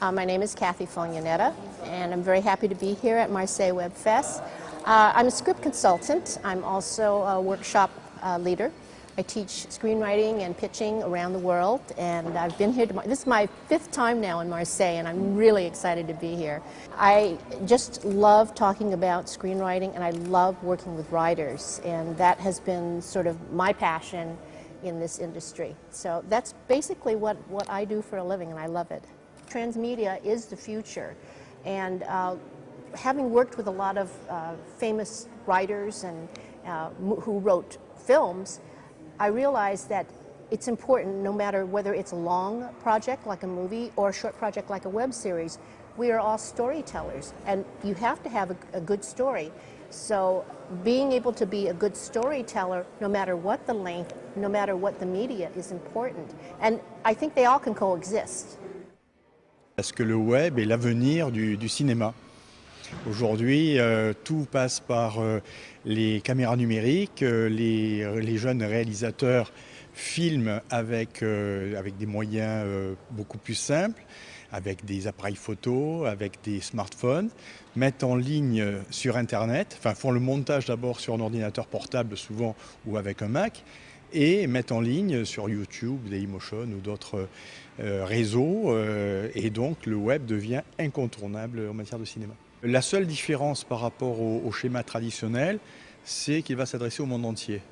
Uh, my name is Kathy Fognanetta, and I'm very happy to be here at Marseille Web Fest. Uh, I'm a script consultant. I'm also a workshop uh, leader. I teach screenwriting and pitching around the world, and I've been here. To, this is my fifth time now in Marseille, and I'm really excited to be here. I just love talking about screenwriting, and I love working with writers, and that has been sort of my passion in this industry. So that's basically what, what I do for a living, and I love it. Transmedia is the future, and uh, having worked with a lot of uh, famous writers and uh, who wrote films, I realized that it's important no matter whether it's a long project like a movie or a short project like a web series, we are all storytellers and you have to have a, a good story. So being able to be a good storyteller, no matter what the length, no matter what the media, is important. And I think they all can coexist. Parce que le web est l'avenir du, cinéma. Aujourd'hui, euh, tout passe par euh, les caméras numériques, euh, les, les, jeunes réalisateurs filment avec, avec des moyens beaucoup plus simples, avec des appareils photo, avec des smartphones, mettent en ligne sur Internet, enfin font le montage d'abord sur un ordinateur portable souvent ou avec un Mac, et mettent en ligne sur YouTube, Dailymotion ou d'autres euh, réseaux. Euh, et donc le web devient incontournable en matière de cinéma. La seule différence par rapport au, schéma traditionnel, c'est qu'il va s'adresser au monde entier.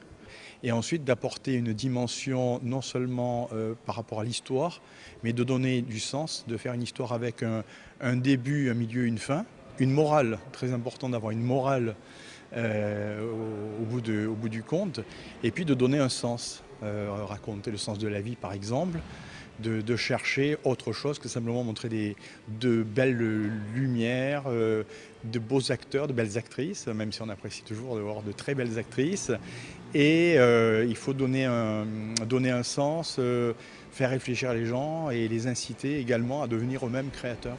Et ensuite d'apporter une dimension non seulement euh, par rapport à l'histoire, mais de donner du sens, de faire une histoire avec un, début, un milieu, une fin. Une morale, très important d'avoir une morale au, bout du compte, et puis de donner un sens, euh, raconter le sens de la vie par exemple, de, chercher autre chose que simplement montrer des, de belles lumières, euh, de beaux acteurs, de belles actrices, même si on apprécie toujours de voir de très belles actrices. Et euh, il faut donner un, donner un sens, faire réfléchir les gens et les inciter également à devenir eux-mêmes créateurs.